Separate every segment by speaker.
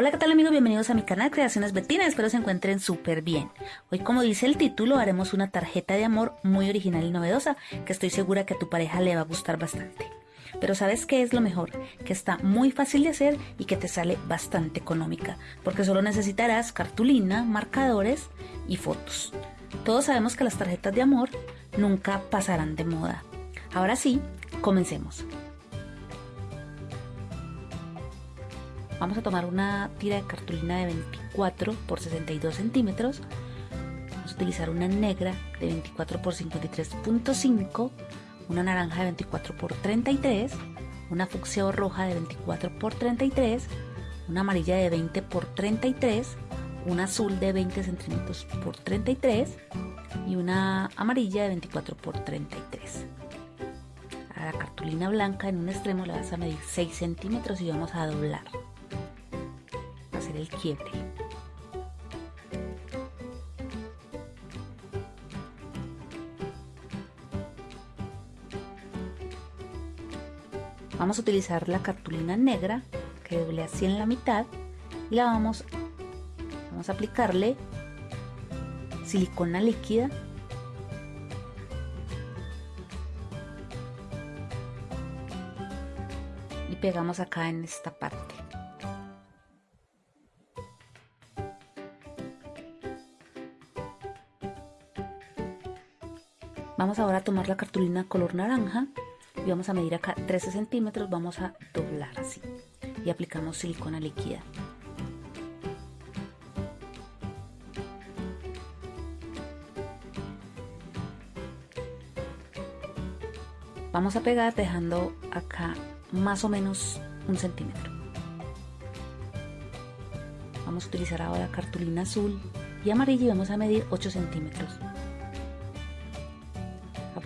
Speaker 1: Hola, ¿qué tal amigos? Bienvenidos a mi canal Creaciones Betina, espero se encuentren súper bien. Hoy, como dice el título, haremos una tarjeta de amor muy original y novedosa que estoy segura que a tu pareja le va a gustar bastante. Pero ¿sabes qué es lo mejor? Que está muy fácil de hacer y que te sale bastante económica, porque solo necesitarás cartulina, marcadores y fotos. Todos sabemos que las tarjetas de amor nunca pasarán de moda. Ahora sí, comencemos. Vamos a tomar una tira de cartulina de 24 por 62 centímetros. Vamos a utilizar una negra de 24 por 53.5, una naranja de 24 por 33, una fucsia roja de 24 por 33, una amarilla de 20 por 33, una azul de 20 centímetros por 33 y una amarilla de 24 por 33. A la cartulina blanca en un extremo le vas a medir 6 centímetros y vamos a doblar el quiebre. Vamos a utilizar la cartulina negra que doble así en la mitad y la vamos, vamos a aplicarle silicona líquida y pegamos acá en esta parte. Vamos ahora a tomar la cartulina color naranja y vamos a medir acá 13 centímetros, vamos a doblar así y aplicamos silicona líquida. Vamos a pegar dejando acá más o menos un centímetro. Vamos a utilizar ahora cartulina azul y amarilla y vamos a medir 8 centímetros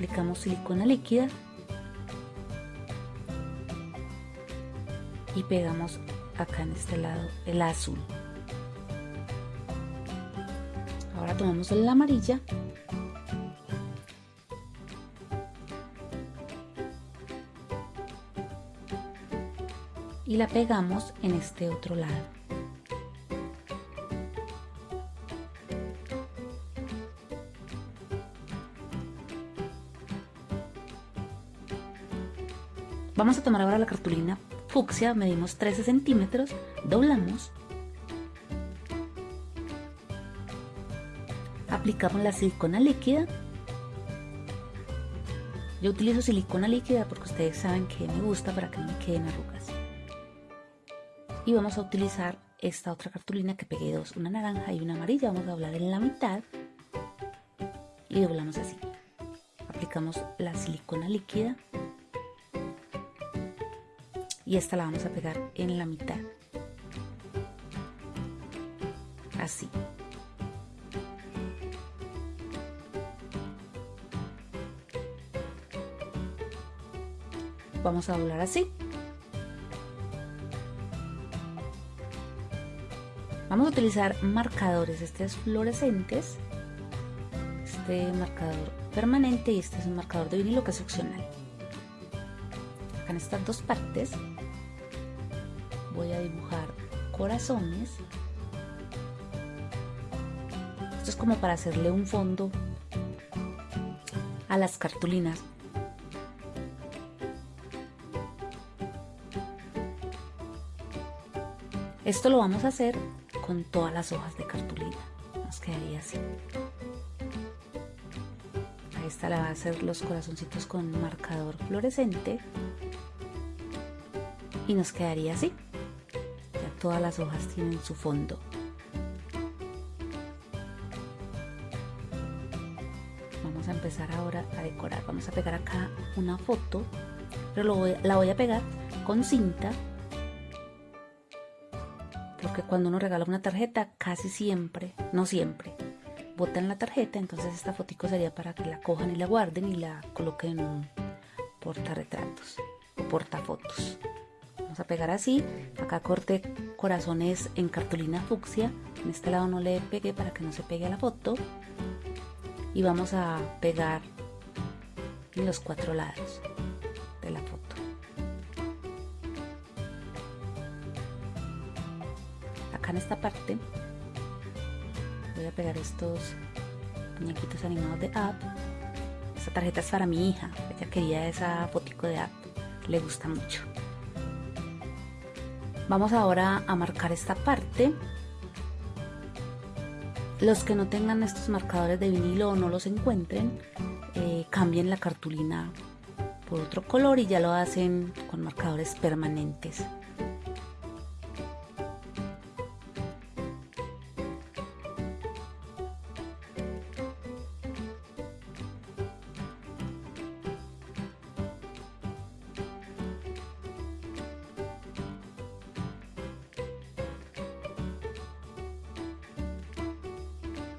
Speaker 1: aplicamos silicona líquida y pegamos acá en este lado el azul. Ahora tomamos la amarilla. Y la pegamos en este otro lado Vamos a tomar ahora la cartulina fucsia, medimos 13 centímetros, doblamos, aplicamos la silicona líquida. Yo utilizo silicona líquida porque ustedes saben que me gusta para que no me queden arrugas. Y vamos a utilizar esta otra cartulina que pegué dos, una naranja y una amarilla. Vamos a doblar en la mitad y doblamos así. Aplicamos la silicona líquida y esta la vamos a pegar en la mitad. Así. Vamos a doblar así. Vamos a utilizar marcadores. Estos fluorescentes. Este marcador permanente y este es un marcador de vinilo que es opcional. Acá en estas dos partes voy a dibujar corazones. Esto es como para hacerle un fondo a las cartulinas. Esto lo vamos a hacer con todas las hojas de cartulina. Nos quedaría así. A esta la va a hacer los corazoncitos con marcador fluorescente. Y nos quedaría así todas las hojas tienen su fondo. Vamos a empezar ahora a decorar. Vamos a pegar acá una foto, pero la voy a pegar con cinta porque cuando uno regala una tarjeta casi siempre, no siempre, botan la tarjeta, entonces esta fotico sería para que la cojan y la guarden y la coloquen en un portarretratos o portafotos a pegar así. Acá corte corazones en cartulina fucsia. En este lado no le pegué para que no se pegue a la foto. Y vamos a pegar los cuatro lados de la foto. Acá en esta parte voy a pegar estos muñequitos animados de App. Esta tarjeta es para mi hija, ella quería esa fotico de App, le gusta mucho. Vamos ahora a marcar esta parte. Los que no tengan estos marcadores de vinilo o no los encuentren, eh, cambien la cartulina por otro color y ya lo hacen con marcadores permanentes.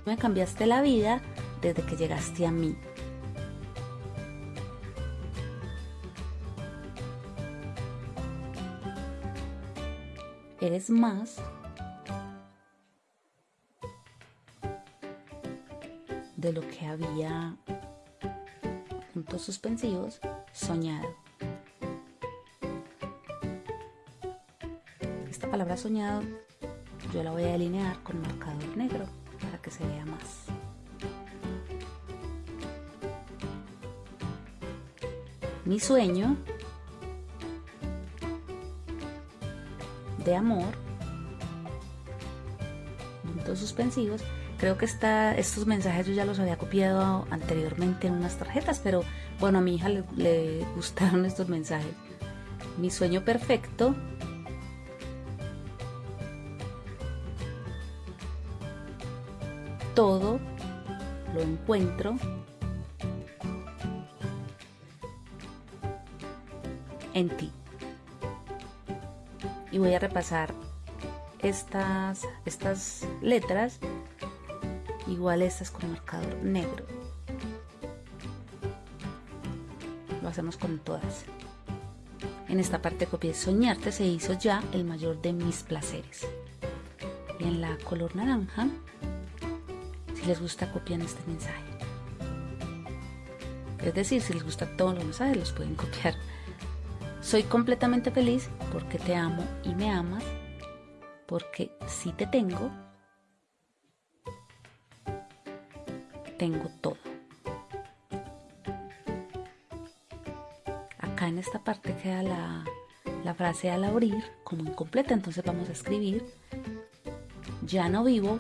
Speaker 1: Me cambiaste la vida desde que llegaste a mí. Eres más de lo que había, puntos suspensivos, soñado. Esta palabra soñado yo la voy a delinear con marcador negro que se vea más. Mi sueño de amor, puntos suspensivos. Creo que está, estos mensajes yo ya los había copiado anteriormente en unas tarjetas, pero bueno, a mi hija le, le gustaron estos mensajes. Mi sueño perfecto todo lo encuentro en ti. Y voy a repasar estas, estas letras, igual estas con marcador negro. Lo hacemos con todas. En esta parte copié soñarte se hizo ya el mayor de mis placeres. Y en la color naranja les gusta copiar este mensaje. Es decir, si les gusta todos los mensajes, los pueden copiar. Soy completamente feliz porque te amo y me amas, porque si te tengo, tengo todo. Acá en esta parte queda la, la frase al abrir como incompleta, entonces vamos a escribir, ya no vivo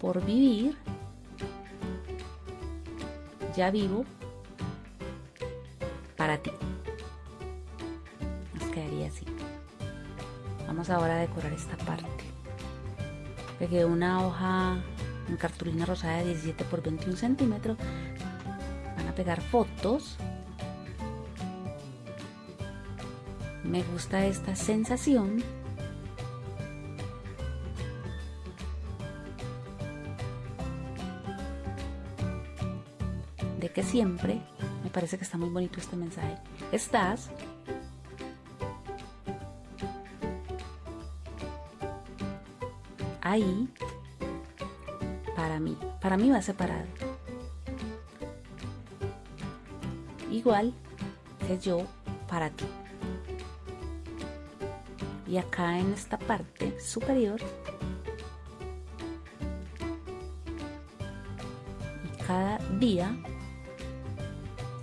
Speaker 1: por vivir, ya vivo para ti. Nos quedaría así. Vamos ahora a decorar esta parte. Pegué una hoja en cartulina rosada de 17 por 21 centímetros. Van a pegar fotos. Me gusta esta sensación de que siempre, me parece que está muy bonito este mensaje, estás ahí para mí. Para mí va separado. Igual que yo para ti. Y acá en esta parte superior cada día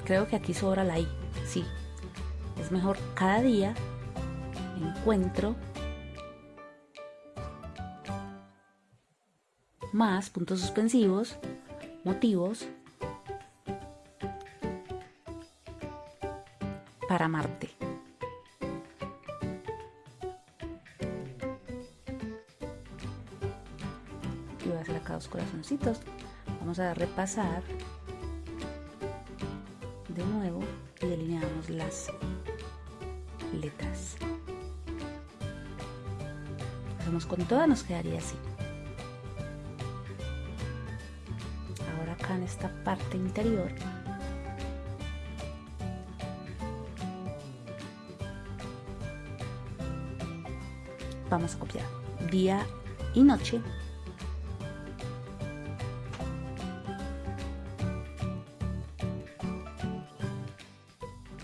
Speaker 1: Creo que aquí sobra la I, sí. Es mejor cada día encuentro más puntos suspensivos, motivos para amarte. Y voy a hacer acá dos corazoncitos. Vamos a repasar de nuevo y delineamos las letras. Hacemos con todas, nos quedaría así. Ahora acá en esta parte interior vamos a copiar día y noche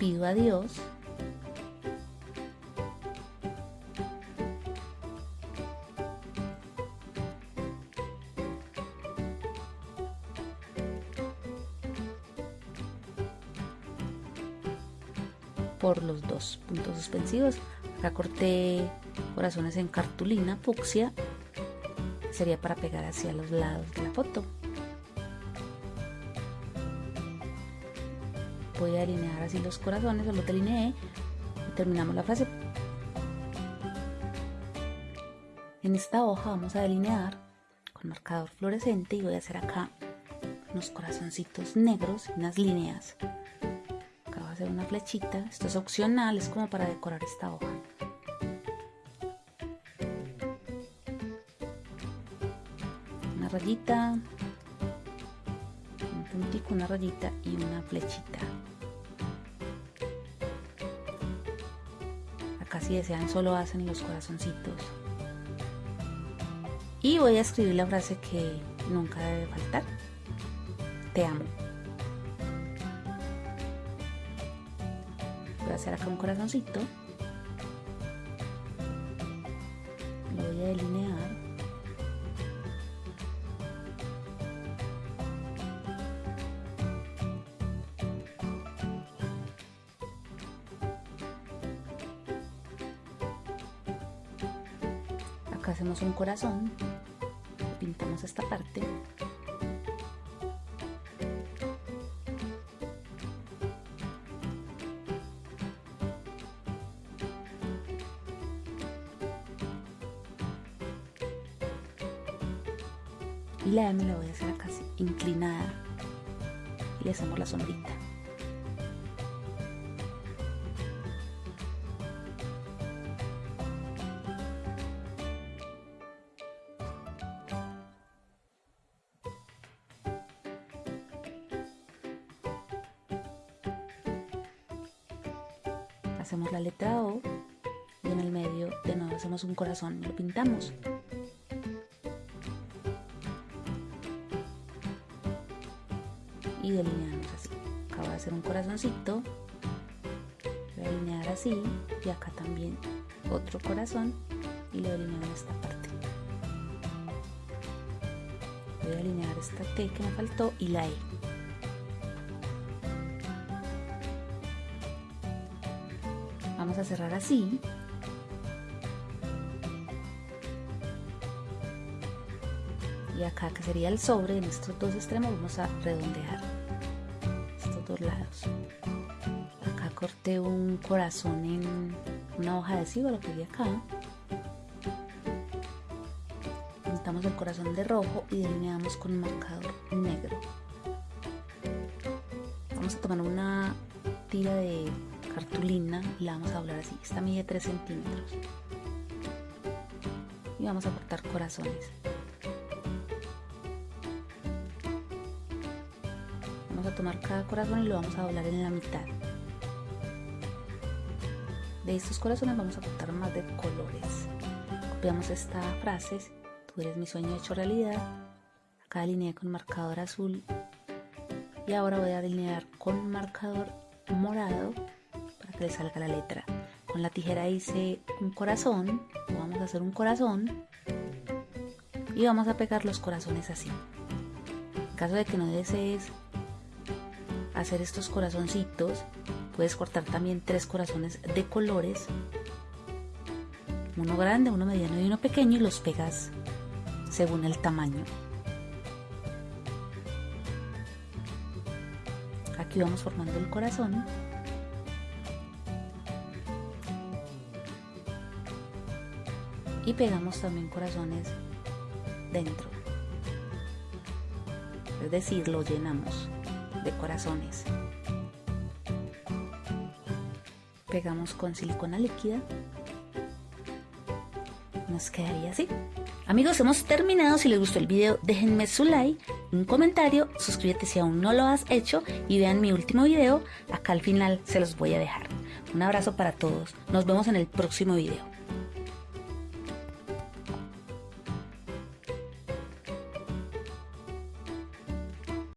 Speaker 1: pido a Dios por los dos puntos suspensivos. Acá corté corazones en cartulina, fucsia. Sería para pegar hacia los lados de la foto. Voy a alinear así los corazones, los delineé y terminamos la frase. En esta hoja vamos a delinear con marcador fluorescente y voy a hacer acá unos corazoncitos negros y unas líneas hacer una flechita. Esto es opcional, es como para decorar esta hoja. Una rayita, un puntico, una rayita y una flechita. Si desean solo hacen los corazoncitos. Y voy a escribir la frase que nunca debe faltar. Te amo. voy a hacer acá un corazoncito lo voy a delinear un corazón pintamos esta parte. Y la M la voy a hacer casi inclinada. Y le hacemos la sombrita hacemos la letra O y en el medio de nuevo hacemos un corazón y lo pintamos y delineamos así. Acabo de hacer un corazoncito, voy a delinear así y acá también otro corazón y le delineo en esta parte. Voy a alinear esta T que me faltó y la E. Vamos a cerrar así. Y acá que sería el sobre en estos dos extremos vamos a redondear estos dos lados. Acá corté un corazón en una hoja de lo que acá. Pintamos el corazón de rojo y delineamos con un marcador negro. Vamos a tomar una tira de cartulina y la vamos a doblar así esta mide 3 centímetros y vamos a cortar corazones a tomar cada corazón y lo vamos a doblar en la mitad. De estos corazones vamos a cortar más de colores. Copiamos esta frase, tú eres mi sueño hecho realidad. Acá delineé con marcador azul y ahora voy a delinear con marcador morado le salga la letra. Con la tijera hice un corazón, vamos a hacer un corazón y vamos a pegar los corazones así. En caso de que no desees hacer estos corazoncitos puedes cortar también tres corazones de colores uno grande, uno mediano y uno pequeño y los pegas según el tamaño aquí vamos formando el corazón y pegamos también corazones dentro es decir, lo llenamos de corazones. Pegamos con silicona líquida. Nos quedaría así. Amigos, hemos terminado. Si les gustó el video, déjenme su like, un comentario, suscríbete si aún no lo has hecho y vean mi último video. Acá al final se los voy a dejar. Un abrazo para todos. Nos vemos en el próximo video.